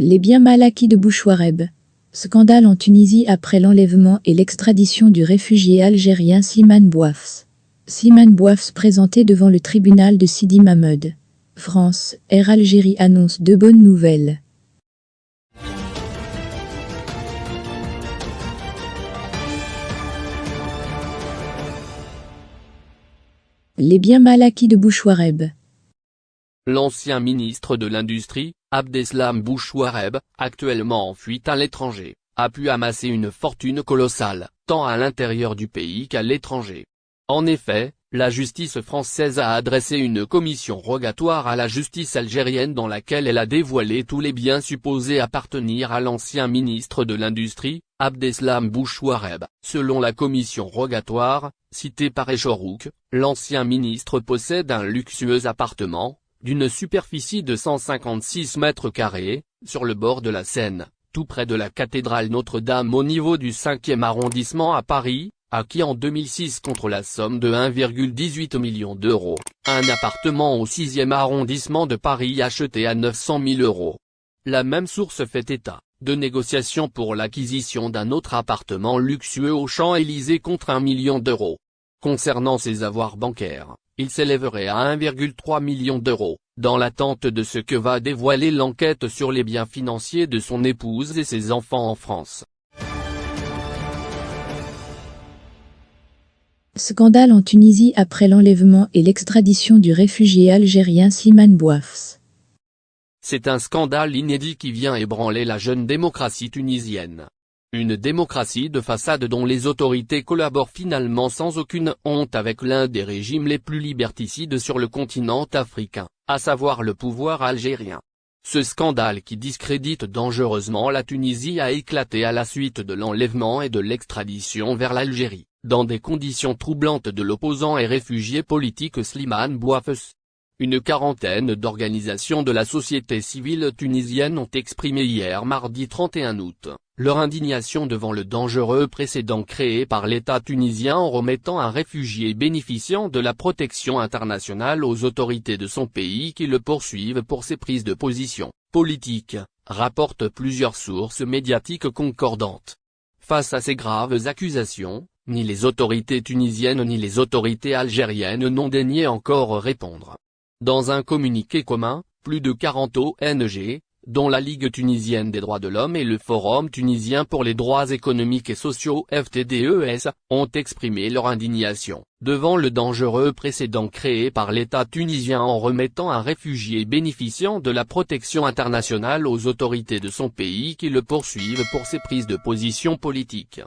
Les biens mal acquis de Bouchouareb. Scandale en Tunisie après l'enlèvement et l'extradition du réfugié algérien Slimane Bouafs. Slimane Bouafs présenté devant le tribunal de Sidi Mahmoud. France, Air Algérie annonce de bonnes nouvelles. Les biens mal acquis de Bouchouareb. L'ancien ministre de l'Industrie, Abdeslam Bouchouareb, actuellement en fuite à l'étranger, a pu amasser une fortune colossale, tant à l'intérieur du pays qu'à l'étranger. En effet, la justice française a adressé une commission rogatoire à la justice algérienne dans laquelle elle a dévoilé tous les biens supposés appartenir à l'ancien ministre de l'Industrie, Abdeslam Bouchouareb. Selon la commission rogatoire, citée par Echorouk, l'ancien ministre possède un luxueux appartement, d'une superficie de 156 mètres carrés, sur le bord de la Seine, tout près de la cathédrale Notre-Dame au niveau du 5e arrondissement à Paris, acquis en 2006 contre la somme de 1,18 million d'euros, un appartement au 6e arrondissement de Paris acheté à 900 000 euros. La même source fait état, de négociations pour l'acquisition d'un autre appartement luxueux au Champs-Élysées contre 1 million d'euros. Concernant ses avoirs bancaires, il s'élèverait à 1,3 million d'euros, dans l'attente de ce que va dévoiler l'enquête sur les biens financiers de son épouse et ses enfants en France. Scandale en Tunisie après l'enlèvement et l'extradition du réfugié algérien Slimane Bouafs. C'est un scandale inédit qui vient ébranler la jeune démocratie tunisienne. Une démocratie de façade dont les autorités collaborent finalement sans aucune honte avec l'un des régimes les plus liberticides sur le continent africain, à savoir le pouvoir algérien. Ce scandale qui discrédite dangereusement la Tunisie a éclaté à la suite de l'enlèvement et de l'extradition vers l'Algérie, dans des conditions troublantes de l'opposant et réfugié politique Slimane Bouafes. Une quarantaine d'organisations de la société civile tunisienne ont exprimé hier mardi 31 août, leur indignation devant le dangereux précédent créé par l'État tunisien en remettant un réfugié bénéficiant de la protection internationale aux autorités de son pays qui le poursuivent pour ses prises de position politiques, rapportent plusieurs sources médiatiques concordantes. Face à ces graves accusations, ni les autorités tunisiennes ni les autorités algériennes n'ont daigné encore répondre. Dans un communiqué commun, plus de 40 ONG, dont la Ligue tunisienne des droits de l'homme et le Forum tunisien pour les droits économiques et sociaux FTDES, ont exprimé leur indignation, devant le dangereux précédent créé par l'État tunisien en remettant un réfugié bénéficiant de la protection internationale aux autorités de son pays qui le poursuivent pour ses prises de position politiques.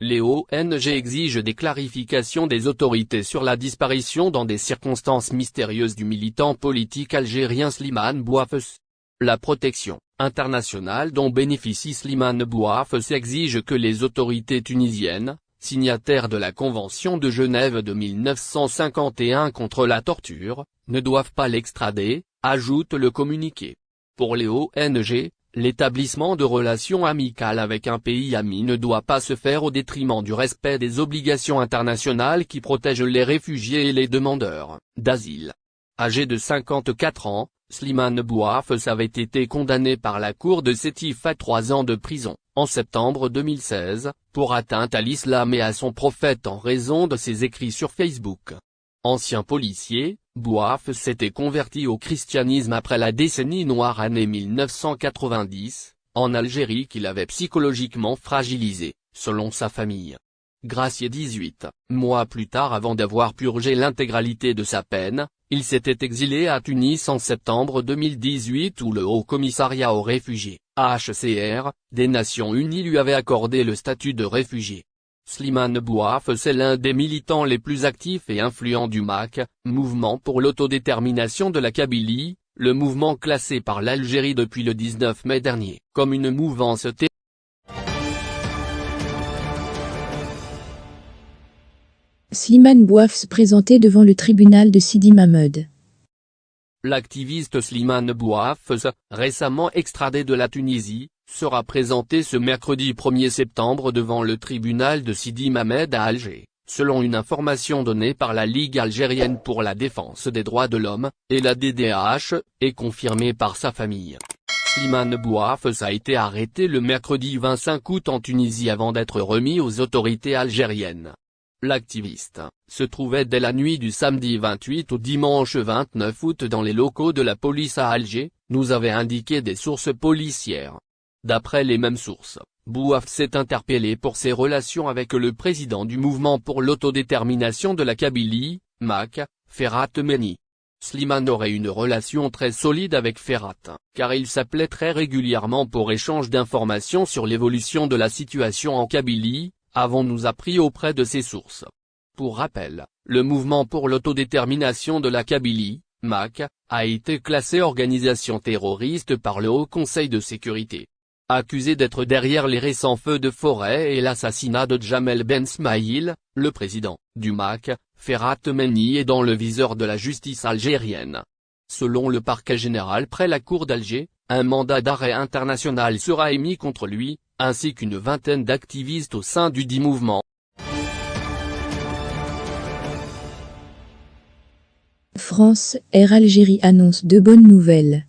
Les ONG exigent des clarifications des autorités sur la disparition dans des circonstances mystérieuses du militant politique algérien Slimane Bouafes. La protection internationale dont bénéficie Slimane Bouafes exige que les autorités tunisiennes, signataires de la Convention de Genève de 1951 contre la torture, ne doivent pas l'extrader, ajoute le communiqué. Pour les ONG, L'établissement de relations amicales avec un pays ami ne doit pas se faire au détriment du respect des obligations internationales qui protègent les réfugiés et les demandeurs d'asile. Âgé de 54 ans, Slimane Bouafes avait été condamné par la cour de Sétif à trois ans de prison, en septembre 2016, pour atteinte à l'islam et à son prophète en raison de ses écrits sur Facebook. Ancien policier, Bouaf s'était converti au christianisme après la décennie noire année 1990, en Algérie qu'il avait psychologiquement fragilisé, selon sa famille. Gracié 18, mois plus tard avant d'avoir purgé l'intégralité de sa peine, il s'était exilé à Tunis en septembre 2018 où le Haut Commissariat aux réfugiés, HCR, des Nations Unies lui avait accordé le statut de réfugié. Slimane Bouaf c'est l'un des militants les plus actifs et influents du MAC, Mouvement pour l'autodétermination de la Kabylie, le mouvement classé par l'Algérie depuis le 19 mai dernier, comme une mouvance Slimane Bouaf présenté devant le tribunal de Sidi Mahmoud. L'activiste Slimane Bouaf, récemment extradé de la Tunisie, sera présenté ce mercredi 1er septembre devant le tribunal de Sidi Mamed à Alger, selon une information donnée par la Ligue algérienne pour la défense des droits de l'homme, et la DDH, et confirmée par sa famille. Slimane Bouafs a été arrêté le mercredi 25 août en Tunisie avant d'être remis aux autorités algériennes. L'activiste se trouvait dès la nuit du samedi 28 au dimanche 29 août dans les locaux de la police à Alger, nous avaient indiqué des sources policières. D'après les mêmes sources, Bouaf s'est interpellé pour ses relations avec le président du mouvement pour l'autodétermination de la Kabylie, MAC, Ferhat Meni. Slimane aurait une relation très solide avec Ferhat, car il s'appelait très régulièrement pour échange d'informations sur l'évolution de la situation en Kabylie, avons-nous appris auprès de ses sources. Pour rappel, le mouvement pour l'autodétermination de la Kabylie, MAC, a été classé organisation terroriste par le Haut Conseil de sécurité. Accusé d'être derrière les récents feux de forêt et l'assassinat de Jamel Ben Smaïl, le président du MAC, Ferhat Meni est dans le viseur de la justice algérienne. Selon le parquet général près la cour d'Alger, un mandat d'arrêt international sera émis contre lui, ainsi qu'une vingtaine d'activistes au sein du dit mouvement. France, Air Algérie annonce de bonnes nouvelles.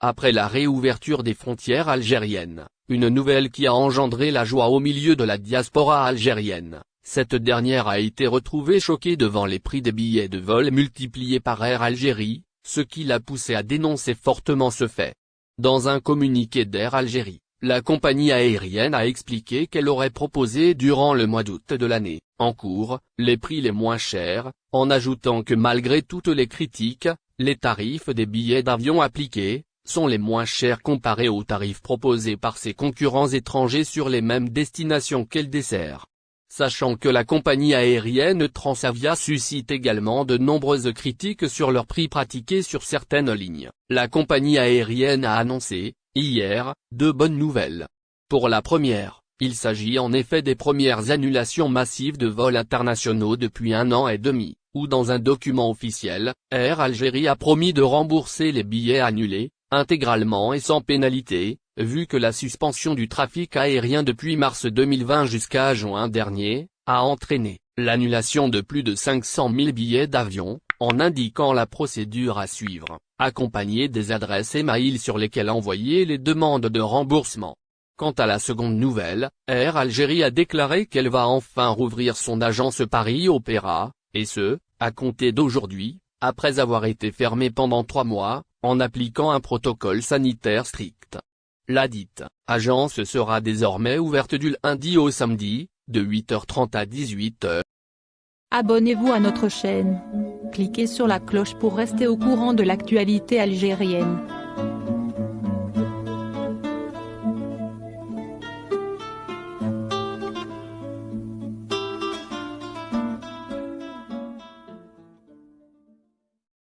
Après la réouverture des frontières algériennes, une nouvelle qui a engendré la joie au milieu de la diaspora algérienne, cette dernière a été retrouvée choquée devant les prix des billets de vol multipliés par Air Algérie, ce qui l'a poussé à dénoncer fortement ce fait. Dans un communiqué d'Air Algérie, la compagnie aérienne a expliqué qu'elle aurait proposé durant le mois d'août de l'année, en cours, les prix les moins chers, en ajoutant que malgré toutes les critiques, les tarifs des billets d'avion appliqués, sont les moins chers comparés aux tarifs proposés par ses concurrents étrangers sur les mêmes destinations qu'elle dessert. Sachant que la compagnie aérienne Transavia suscite également de nombreuses critiques sur leurs prix pratiqués sur certaines lignes, la compagnie aérienne a annoncé, hier, deux bonnes nouvelles. Pour la première, il s'agit en effet des premières annulations massives de vols internationaux depuis un an et demi, où dans un document officiel, Air Algérie a promis de rembourser les billets annulés, intégralement et sans pénalité, vu que la suspension du trafic aérien depuis mars 2020 jusqu'à juin dernier, a entraîné l'annulation de plus de 500 000 billets d'avion, en indiquant la procédure à suivre, accompagnée des adresses et mails sur lesquels envoyer les demandes de remboursement. Quant à la seconde nouvelle, Air Algérie a déclaré qu'elle va enfin rouvrir son agence Paris Opéra, et ce, à compter d'aujourd'hui, après avoir été fermée pendant trois mois, en appliquant un protocole sanitaire strict. La dite agence sera désormais ouverte du lundi au samedi, de 8h30 à 18h. Abonnez-vous à notre chaîne. Cliquez sur la cloche pour rester au courant de l'actualité algérienne.